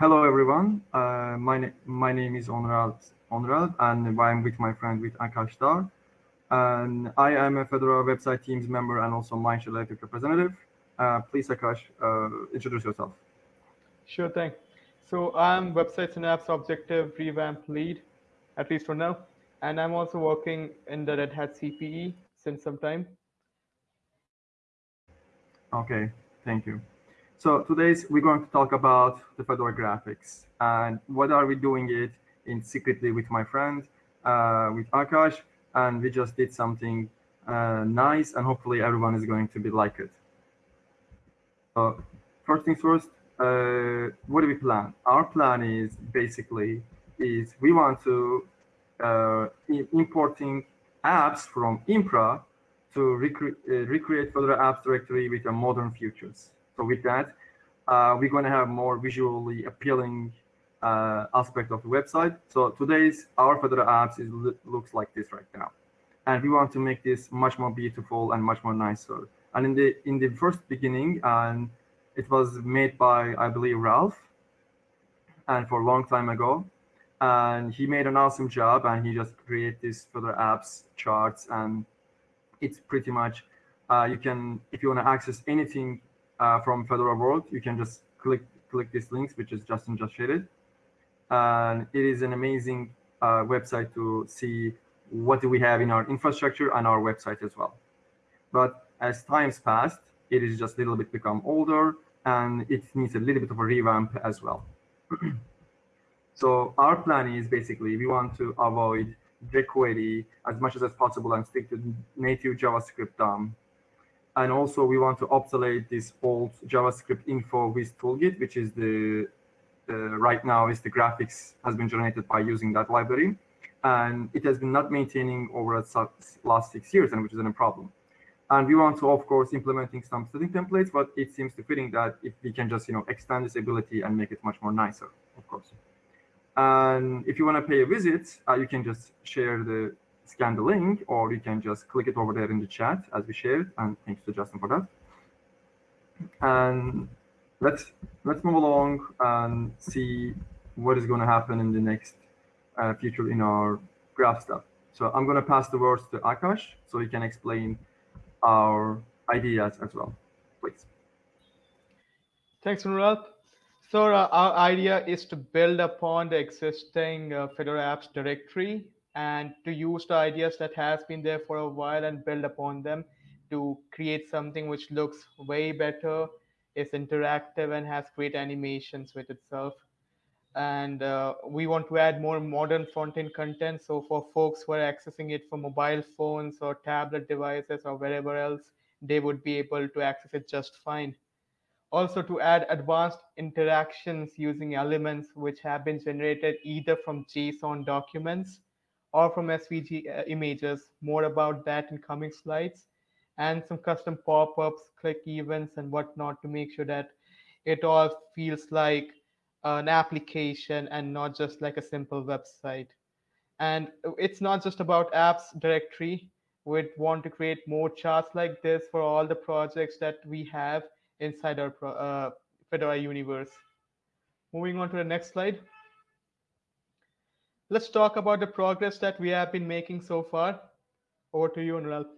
hello everyone. Uh, my, na my name is Onrad, Onrad and I'm with my friend with Akash Dhar. And I am a Fedora website teams member and also Mindshare Electric representative. Uh, please, Akash, uh, introduce yourself. Sure thing. So I'm Websites and Apps Objective Revamp Lead, at least for now. And I'm also working in the Red Hat CPE since some time. Okay, thank you. So today's we're going to talk about the Fedora graphics and what are we doing it in secretly with my friend, uh, with Akash, and we just did something uh, nice and hopefully everyone is going to be like it. So first things first, uh, what do we plan? Our plan is basically is we want to uh, importing apps from Impra to recre uh, recreate Fedora apps directory with a modern features. So with that, uh, we're going to have more visually appealing uh, aspect of the website. So today's our Fedora apps is looks like this right now, and we want to make this much more beautiful and much more nicer. And in the in the first beginning, and it was made by I believe Ralph, and for a long time ago, and he made an awesome job, and he just created this Fedora apps charts, and it's pretty much uh, you can if you want to access anything uh, from Fedora World, you can just click click these links, which is Justin just shared and it is an amazing uh, website to see what do we have in our infrastructure and our website as well. But as times passed, it is just a little bit become older and it needs a little bit of a revamp as well. so our plan is basically we want to avoid jQuery as much as, as possible and stick to native JavaScript DOM. And also we want to obsolete this old JavaScript info with toolkit, which is the uh, right now is the graphics has been generated by using that library. And it has been not maintaining over the last six years, and which is a problem. And we want to, of course, implementing some setting templates, but it seems to fitting that if we can just, you know, extend this ability and make it much more nicer, of course. And if you want to pay a visit, uh, you can just share the scan the link, or you can just click it over there in the chat as we shared. And thanks to Justin for that. And let's let's move along and see what is going to happen in the next uh, future in our graph stuff. So I'm going to pass the words to Akash so he can explain our ideas as well, please. Thanks, Murat. So uh, our idea is to build upon the existing uh, Fedora apps directory and to use the ideas that has been there for a while and build upon them to create something which looks way better is interactive and has great animations with itself. And uh, we want to add more modern front-end content. So for folks who are accessing it from mobile phones or tablet devices or wherever else, they would be able to access it just fine. Also to add advanced interactions using elements which have been generated either from JSON documents or from SVG uh, images. More about that in coming slides and some custom pop-ups, click events, and whatnot to make sure that it all feels like an application and not just like a simple website. And it's not just about apps directory. We'd want to create more charts like this for all the projects that we have inside our uh, Fedora universe. Moving on to the next slide. Let's talk about the progress that we have been making so far. Over to you, Ralph.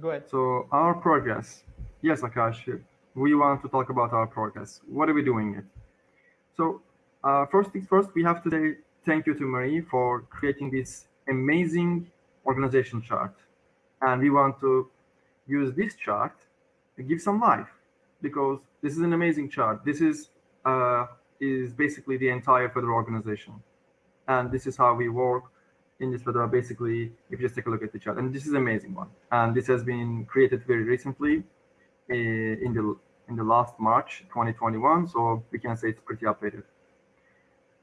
Go ahead. So our progress. Yes, Akash, we want to talk about our progress. What are we doing it? So uh, first things first, we have to say thank you to Marie for creating this amazing organization chart. And we want to use this chart to give some life because this is an amazing chart. This is uh, is basically the entire Fedora organization. And this is how we work in this Fedora, basically, if you just take a look at the chart, and this is an amazing one. And this has been created very recently uh, in the in the last March 2021, so we can say it's pretty updated.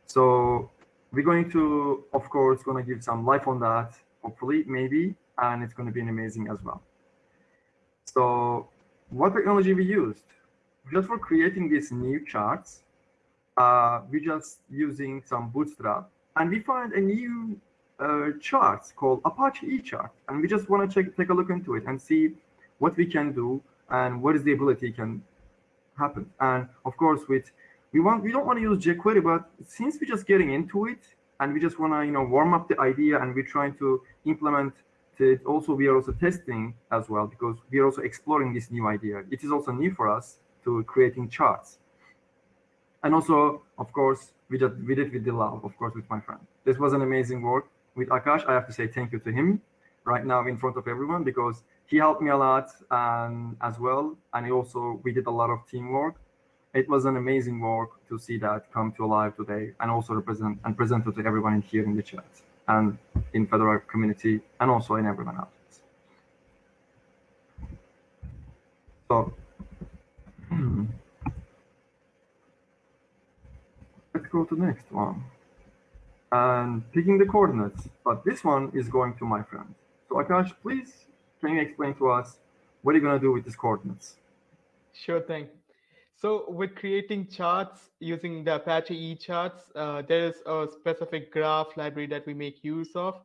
So we're going to, of course, going to give some life on that, hopefully, maybe, and it's going to be an amazing as well. So what technology we used? Just for creating these new charts, uh, we're just using some Bootstrap, and we find a new uh, charts called Apache eChart, and we just want to check, take a look into it and see what we can do and what is the ability can happen. And of course, with we want we don't want to use jQuery, but since we're just getting into it and we just want to you know warm up the idea and we're trying to implement it. Also, we are also testing as well because we are also exploring this new idea. It is also new for us to creating charts. And also, of course, we just we did with the love, of course, with my friend. This was an amazing work with Akash. I have to say thank you to him right now in front of everyone because he helped me a lot um, as well. And also, we did a lot of teamwork. It was an amazing work to see that come to life today and also represent and present it to everyone here in the chat and in Fedora community and also in everyone else. So let's go to the next one and picking the coordinates, but this one is going to my friend. So Akash, please, can you explain to us what are you going to do with these coordinates? Sure thing. So with creating charts using the Apache eCharts, uh, there is a specific graph library that we make use of.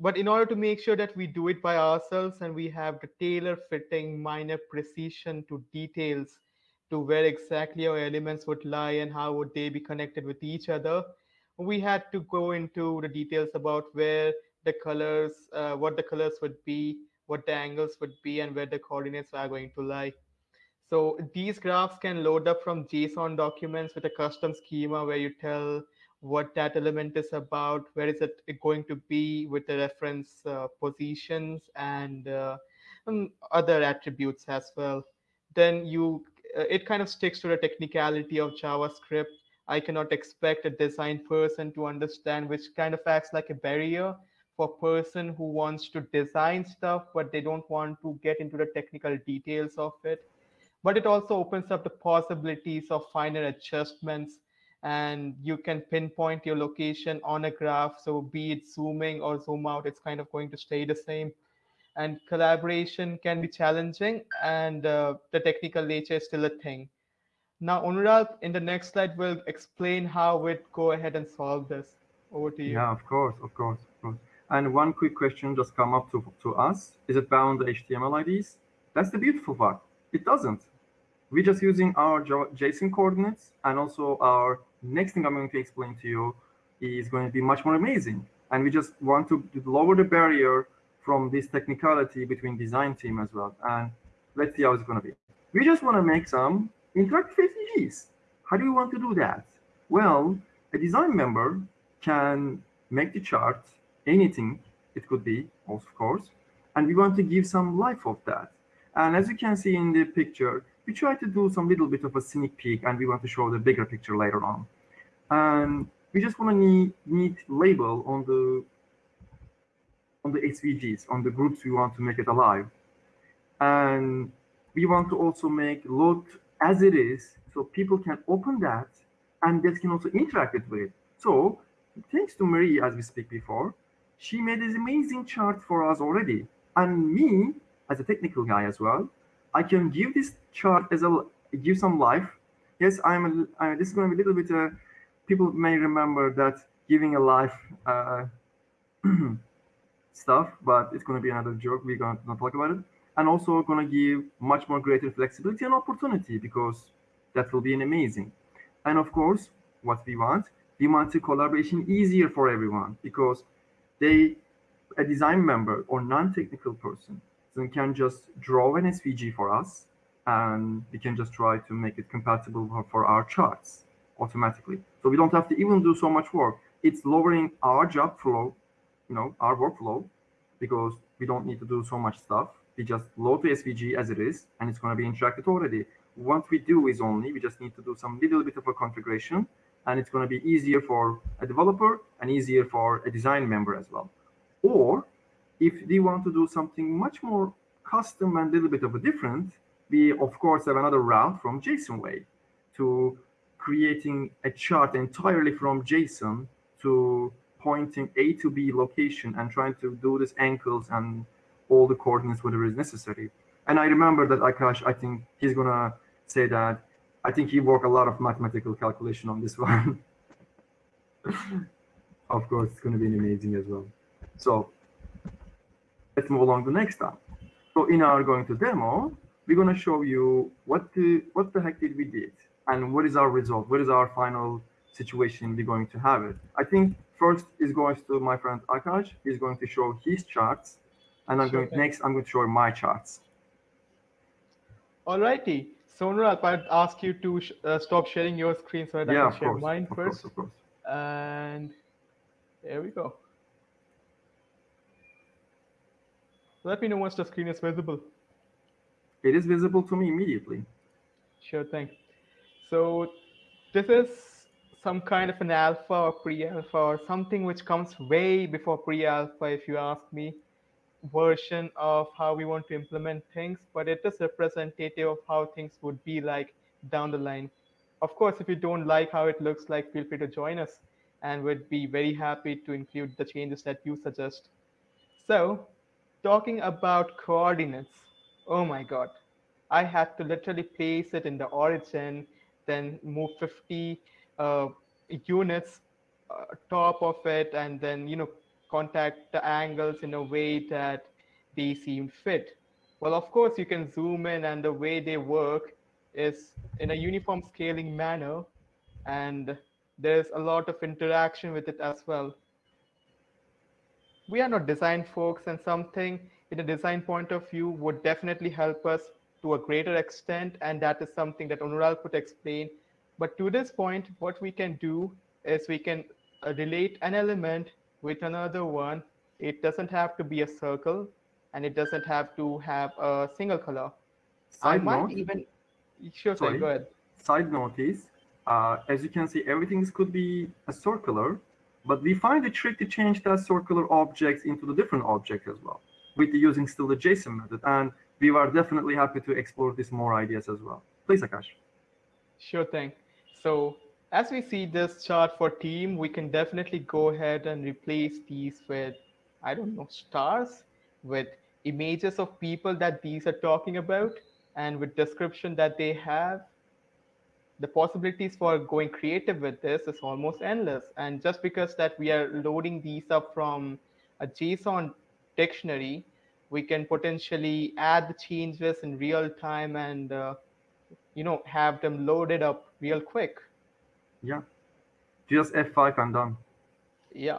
But in order to make sure that we do it by ourselves and we have the tailor fitting minor precision to details to where exactly our elements would lie and how would they be connected with each other, we had to go into the details about where the colors, uh, what the colors would be, what the angles would be, and where the coordinates are going to lie. So these graphs can load up from JSON documents with a custom schema where you tell what that element is about, where is it going to be with the reference uh, positions and uh, um, other attributes as well. Then you, uh, it kind of sticks to the technicality of JavaScript. I cannot expect a design person to understand which kind of acts like a barrier for a person who wants to design stuff, but they don't want to get into the technical details of it but it also opens up the possibilities of finer adjustments and you can pinpoint your location on a graph. So be it zooming or zoom out, it's kind of going to stay the same. And collaboration can be challenging and uh, the technical nature is still a thing. Now, Anurag, in the next slide, will explain how we'd go ahead and solve this. Over to you. Yeah, of course, of course, of course. And one quick question just come up to, to us. Is it bound HTML IDs? That's the beautiful part. It doesn't. We're just using our JSON coordinates and also our next thing I'm going to explain to you is going to be much more amazing. And we just want to lower the barrier from this technicality between design team as well. And let's see how it's going to be. We just want to make some interactive SVGs. How do you want to do that? Well, a design member can make the chart, anything it could be, of course, and we want to give some life of that. And as you can see in the picture, we try to do some little bit of a sneak peek and we want to show the bigger picture later on. And we just want to need, need label on the on the SVGs, on the groups we want to make it alive. And we want to also make load as it is so people can open that and they can also interact with it. So thanks to Marie, as we speak before, she made this amazing chart for us already. And me, as a technical guy as well, I can give this chart as a give some life. Yes, I'm. A, uh, this is going to be a little bit. Uh, people may remember that giving a life uh, stuff, but it's going to be another joke. We're going to not talk about it, and also going to give much more greater flexibility and opportunity because that will be an amazing. And of course, what we want, we want the collaboration easier for everyone because they, a design member or non-technical person can just draw an SVG for us and we can just try to make it compatible for our charts automatically. So we don't have to even do so much work. It's lowering our job flow, you know, our workflow, because we don't need to do so much stuff. We just load the SVG as it is, and it's going to be interacted already. What we do is only, we just need to do some little bit of a configuration, and it's going to be easier for a developer and easier for a design member as well. Or if they want to do something much more custom and a little bit of a different, we of course have another route from JSON way to creating a chart entirely from JSON to pointing A to B location and trying to do this ankles and all the coordinates whatever is necessary. And I remember that Akash, I think he's gonna say that I think he worked a lot of mathematical calculation on this one. of course, it's gonna be amazing as well. So let's move along the next step. So in our going to demo, we're going to show you what the, what the heck did we did and what is our result? What is our final situation we're going to have it? I think first is going to my friend Akash. He's going to show his charts and I'm Sure going thing. next, I'm going to show my charts. Alrighty. So Anurag, I'd ask you to sh- uh, stop sharing your screen so that yeah, I can share course, mine of first. course, of course. And there we go. Let me know once the screen is visible. It is visible to me immediately. Sure thing. So this is some kind of an alpha or pre-alpha or something which comes way before pre-alpha, if you ask me, version of how we want to implement things, but it is representative of how things would be like down the line. Of course, if you don't like how it looks like, feel free to join us and we'd be very happy to include the changes that you suggest. So talking about coordinates, oh my God, I had to literally place it in the origin, then move 50 uh, units uh, top of it, and then you know contact the angles in a way that they seem fit. Well, of course, you can zoom in, and the way they work is in a uniform scaling manner, and there's a lot of interaction with it as well we are not design folks and something in a design point of view would definitely help us to a greater extent and that is something that Onural could explain. But to this point what we can do is we can uh, relate an element with another one. It doesn't have to be a circle and it doesn't have to have a single color. I Side might note, even sure Sorry. go ahead. Side note is, uh, as you can see, everything could be a circular, but we find a trick to change that circular objects into the different object as well, with using still the JSON method. And we are definitely happy to explore these more ideas as well. Please, Akash. Sure thing. So as we see this chart for team, we can definitely go ahead and replace these with, I don't know, stars, with images of people that these are talking about, and with description that they have. The possibilities for going creative with this is almost endless. And just because that we are loading these up from a JSON dictionary, we can potentially add the changes in real time and uh, you know have them loaded up real quick Yeah. Just F5 and done. yeah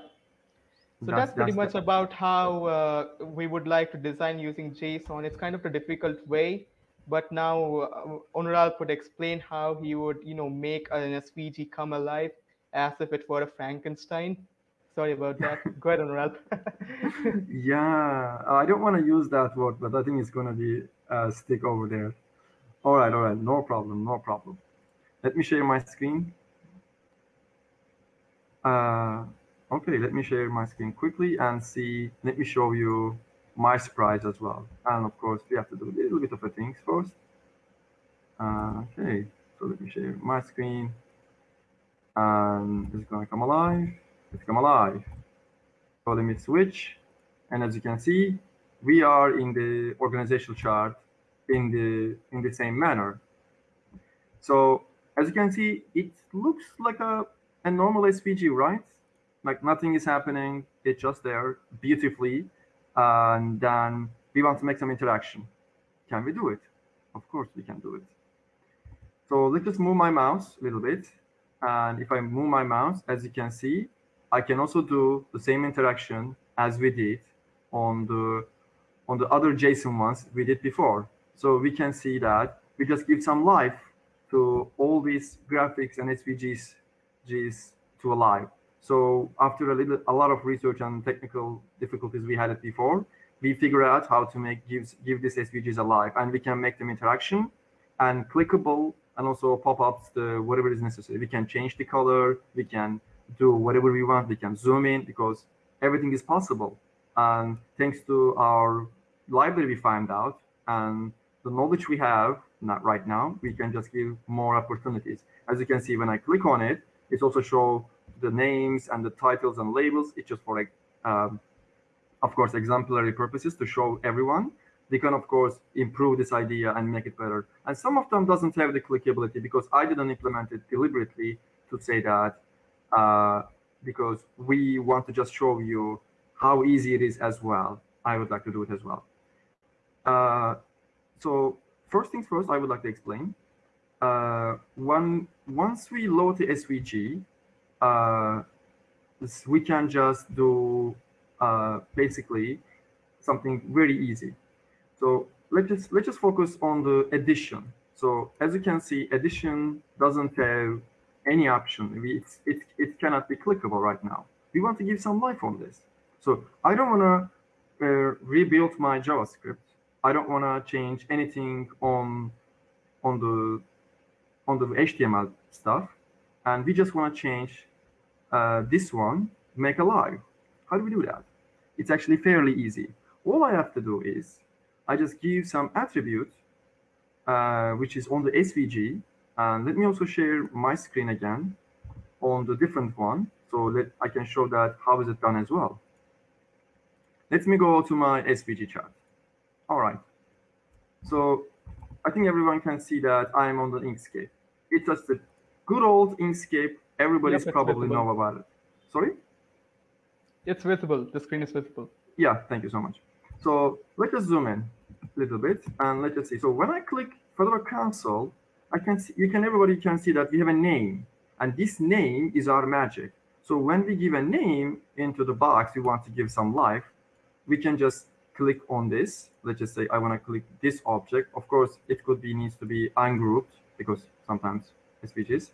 so That's- that's, pretty that's much about how uh, we would like to design using json it's kind of a difficult way but now uh, Onural could explain how he would you know make an svg come alive as if it were a frankenstein sorry about that go ahead Onural. Yeah, I don't want to use that word, but I think it's going to be uh, stick over there. All right, all right, no problem, no problem. Let me share my screen. Uh, okay, let me share my screen quickly and see. Let me show you my surprise as well. And of course, we have to do a little bit of a things first. Uh, okay, so let me share my screen. And it's to come alive. It's come alive. So let me switch. And as you can see, we are in the organizational chart in the in the same manner. So as you can see, it looks like a, a normal SVG, right? Like nothing is happening. It's just there beautifully. And then we want to make some interaction. Can we do it? Of course we can do it. So let's just move my mouse a little bit. And if I move my mouse, as you can see, I can also do the same interaction as we did on the on the other JSON ones we did before. So we can see that we just give some life to all these graphics and SVGs Gs to alive. So after a little a lot of research and technical difficulties we had it before, we figure out how to make gives give these SVGs alive and we can make them interaction and clickable and also pop-ups the whatever is necessary. We can change the color, we can do whatever we want, we can zoom in because everything is possible. And thanks to our library we find out and the knowledge we have, not right now, we can just give more opportunities. As you can see, when I click on it, it also show the names and the titles and labels. It's just for like, um, of course, exemplary purposes to show everyone. They can, of course, improve this idea and make it better. And some of them doesn't have the clickability because I didn't implement it deliberately to say that uh, because we want to just show you how easy it is as well. I would like to do it as well. Uh, so first things first, I would like to explain. Uh, one, once we load the SVG, uh, we can just do uh, basically something very easy. So let's just let's just focus on the addition. So as you can see, addition doesn't have any option. It's, it, it cannot be clickable right now. We want to give some life on this. So I don't want to uh, rebuild my JavaScript. I don't want to change anything on on the on the HTML stuff, and we just want to change uh, this one, make alive. How do we do that? It's actually fairly easy. All I have to do is I just give some attribute, uh, which is on the SVG. And let me also share my screen again on the different one. So let I can show that how is it done as well. Let me go to my SVG chart. All right. So I think everyone can see that I'm on the Inkscape. It's just a good old Inkscape. Everybody's Yep, probably visible. know about it. Sorry? It's visible. The screen is visible. Yeah, thank you so much. So let us zoom in a little bit and let us see. So when I click Fedora Council, I can see, you can, everybody can see that we have a name and this name is our magic. So when we give a name into the box, we want to give some life, we can just click on this. Let's just say I want to click this object. Of course, it could be needs to be ungrouped because sometimes SVGs.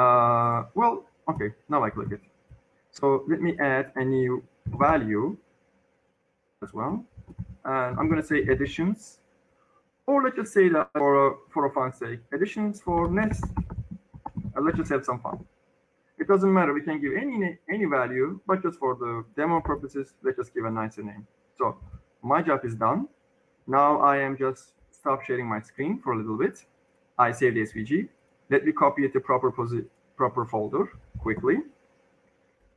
Uh, well, okay, now I click it. So let me add a new value as well. And I'm going to say additions, or let's just say that for a, for a fun's sake, additions for next. And let's just have some fun. It doesn't matter. We can give any any value, but just for the demo purposes, let's just give a nicer name. So my job is done. Now I am just stop sharing my screen for a little bit. I save the SVG. Let me copy it to proper proper folder quickly.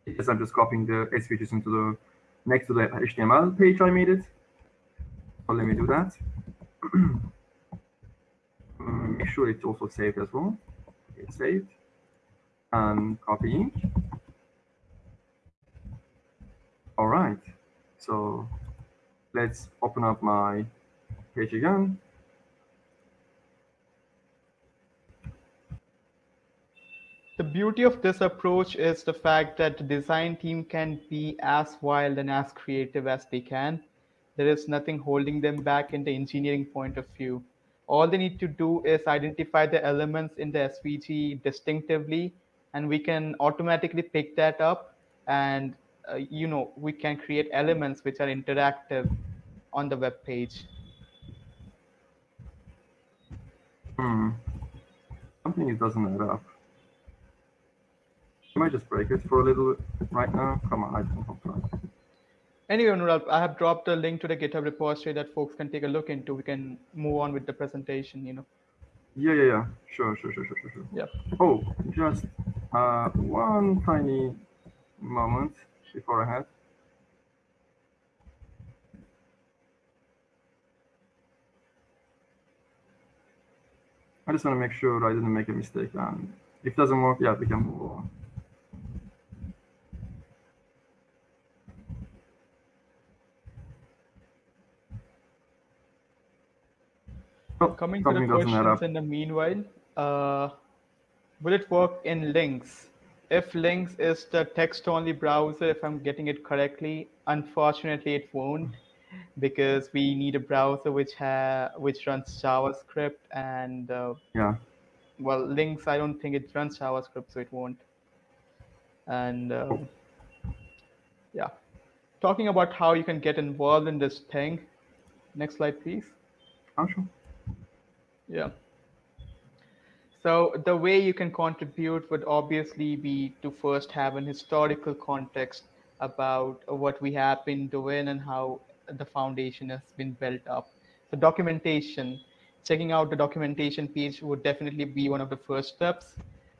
Yes, I'm just copying the SVGs into the next to the HTML page I made it. So let me do that. Mm, Make sure it's also saved as well. It's saved. And copying. All right. So let's open up my page again. The beauty of this approach is the fact that the design team can be as wild and as creative as they can. There is nothing holding them back in the engineering point of view. All they need to do is identify the elements in the SVG distinctively, and we can automatically pick that up. And uh, you know, we can create elements which are interactive on the web page. Hmm. Something doesn't add up. I might just break it for a little bit right now. Come on, I don't know. Anyway, Anurag, I have dropped a link to the GitHub repository that folks can take a look into. We can move on with the presentation, you know. Yeah, yeah, yeah. Sure, sure, sure, sure, sure, sure. Yep. Oh, just uh, one tiny moment before I had. I just want to make sure I didn't make a mistake. And if it doesn't work, yeah, we can move on. Coming to the something doesn't add questions in the meanwhile, uh, will it work in Lynx? If Lynx is the text-only browser, if I'm getting it correctly, unfortunately it won't, because we need a browser which ha which runs JavaScript, and uh, Yeah. well, Lynx I don't think it runs JavaScript, so it won't. And um, yeah, talking about how you can get involved in this thing. Next slide, please. Oh, sure. Yeah. So the way you can contribute would obviously be to first have an historical context about what we have been doing and how the foundation has been built up. The documentation, checking out the documentation page would definitely be one of the first steps.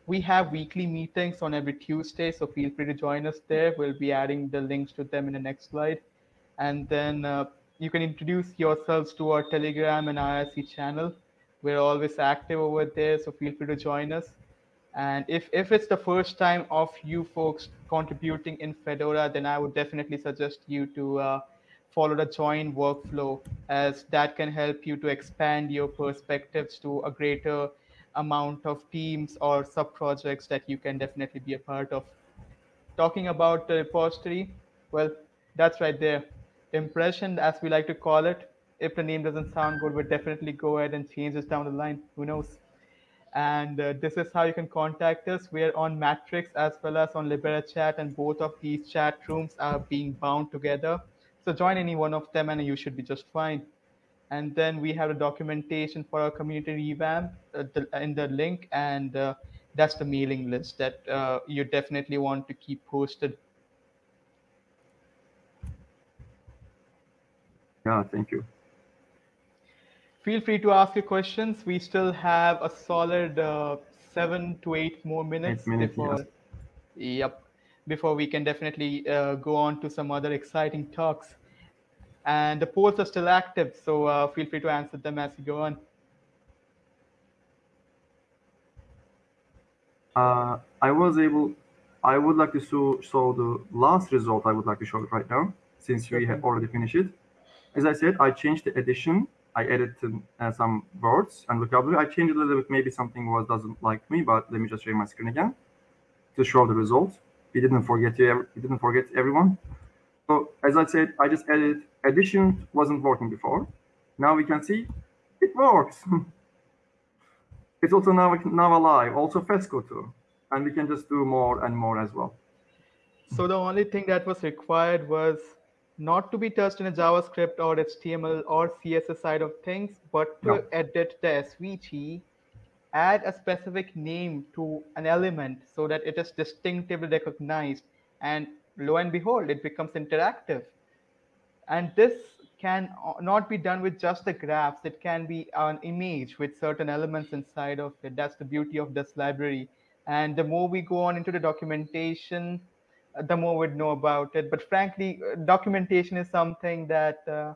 We have weekly meetings on every Tuesday, so feel free to join us there. We'll be adding the links to them in the next slide. And then uh, you can introduce yourselves to our Telegram and IRC channel. We're always active over there, so feel free to join us. And if, if it's the first time of you folks contributing in Fedora, then I would definitely suggest you to uh, follow the join workflow as that can help you to expand your perspectives to a greater amount of teams or sub projects that you can definitely be a part of. Talking about the repository, well, that's right there. Impression, as we like to call it. If the name doesn't sound good, we'll definitely go ahead and change this down the line. Who knows? And uh, this is how you can contact us. We're on Matrix as well as on Libera Chat, and both of these chat rooms are being bound together. So join any one of them, and you should be just fine. And then we have the documentation for our community revamp uh, the, in the link, and uh, that's the mailing list that uh, you definitely want to keep posted. Yeah, thank you. Feel free to ask your questions. We still have a solid uh, seven to eight more minutes, Eight minutes, before. Yep, before we can definitely uh, go on to some other exciting talks. And the polls are still active, so uh, feel free to answer them as you go on. Uh, I was able, I would like to show, show the last result. I would like to show it right now, since we have already finished it. As I said, I changed the edition. I added uh, some words and vocabulary. I changed a little bit. Maybe something was doesn't like me, but let me just share my screen again to show the result. We didn't forget you. We didn't forget everyone. So as I said, I just added addition wasn't working before. Now we can see it works. it's also now now alive. Also FESCo too, and we can just do more and more as well. So the only thing that was required was not to be touched in a JavaScript or HTML or CSS side of things, but to No. edit the SVG, add a specific name to an element so that it is distinctively recognized. And lo and behold, it becomes interactive. And this can not be done with just the graphs. It can be an image with certain elements inside of it. That's the beauty of this library. And the more we go on into the documentation, the more we'd know about it. But frankly, uh, documentation is something that uh,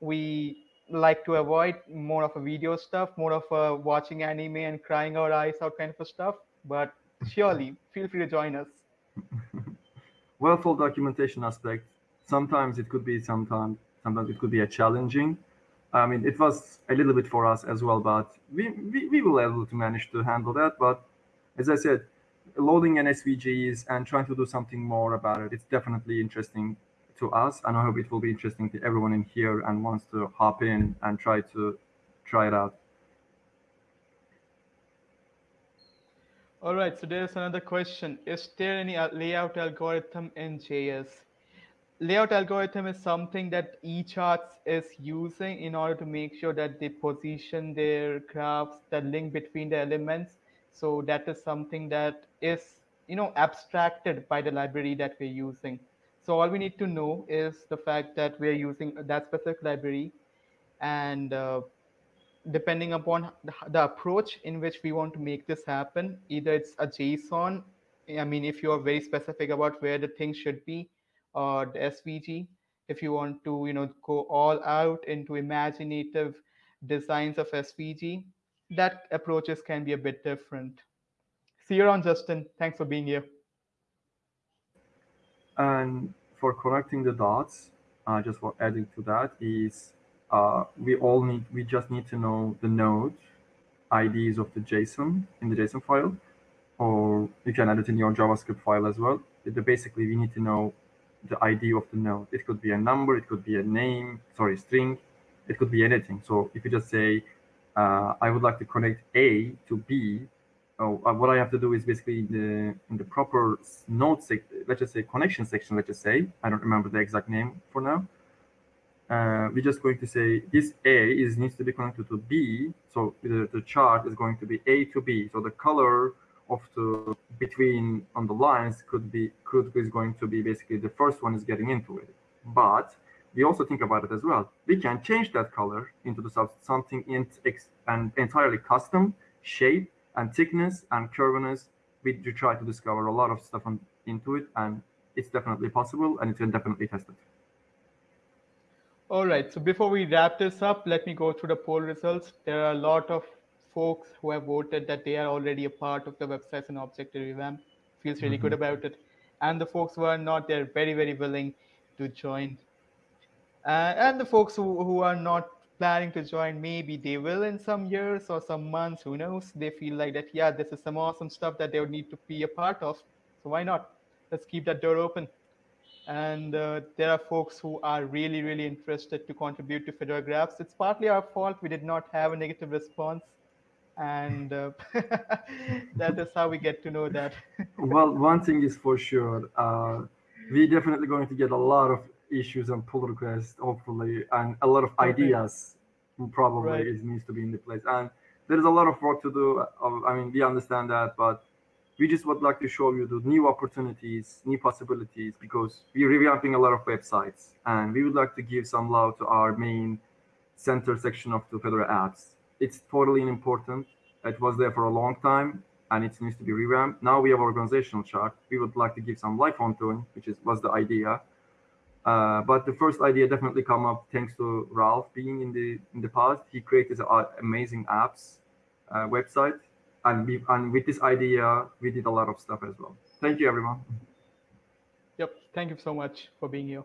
we like to avoid. More of a video stuff, more of a watching anime and crying our eyes out kind of a stuff. But surely, feel free to join us. well for documentation aspect sometimes it could be sometimes sometimes it could be a challenging i mean it was a little bit for us as well but we we, we were able to manage to handle that but as i said loading an svgs and trying to do something more about it it's definitely interesting to us and i hope it will be interesting to everyone in here and wants to hop in and try to try it out All right, so there's another question. Is there any uh, layout algorithm in JS? Layout algorithm is something that eCharts is using in order to make sure that they position their graphs, the link between the elements. So that is something that is, you know, abstracted by the library that we're using. So all we need to know is the fact that we're using that specific library and uh, depending upon the, approach in which we want to make this happen either it's a json i mean if you are very specific about where the thing should be or the svg if you want to you know go all out into imaginative designs of svg that approaches can be a bit different see you around justin thanks for being here And for connecting the dots, uh, just for adding to that is uh, we all need, we just need to know the node IDs of the JSON in the JSON file, or you can add it in your JavaScript file as well. But basically, we need to know the ID of the node. It could be a number, it could be a name, sorry, string, it could be anything. So if you just say, uh, I would like to connect A to B, oh, what I have to do is basically in the in the proper node sec, let's just say connection section. Let's just say I don't remember the exact name for now. Uh, we're just going to say this A is needs to be connected to B. So the, the chart is going to be A to B. So the color of the between on the lines could be could is going to be basically the first one is getting into it. But we also think about it as well. We can change that color into the something in and entirely custom shape and thickness and curviness. We do try to discover a lot of stuff on, into it, and it's definitely possible, and it can definitely tested. All right. So before we wrap this up, let me go through the poll results. There are a lot of folks who have voted that they are already a part of the websites and objective revamp. Feels really good mm-hmm. about it. And the folks who are not, they're very, very willing to join. Uh, and the folks who, who are not planning to join, maybe they will in some years or some months, who knows? They feel like that, yeah, this is some awesome stuff that they would need to be a part of. So why not? Let's keep that door open. And uh, there are folks who are really, really interested to contribute to Fedora Graphs. It's partly our fault we did not have a negative response. And uh, that is how we get to know that. well, one thing is for sure. Uh, we're definitely going to get a lot of issues and pull requests, hopefully, and a lot of ideas probably Right. is needs to be in the place. And there is a lot of work to do. I mean, we understand that, but we just would like to show you the new opportunities, new possibilities, because we're revamping a lot of websites, and we would like to give some love to our main center section of the Fedora apps. It's totally important. It was there for a long time, and it needs to be revamped. Now we have organizational chart. We would like to give some life onto it, which is was the idea. Uh, but the first idea definitely come up thanks to Ralph being in the in the past. He created an amazing apps uh, website, and we, and with this idea we did a lot of stuff as well. Thank you, everyone. Yep. Thank you so much for being here.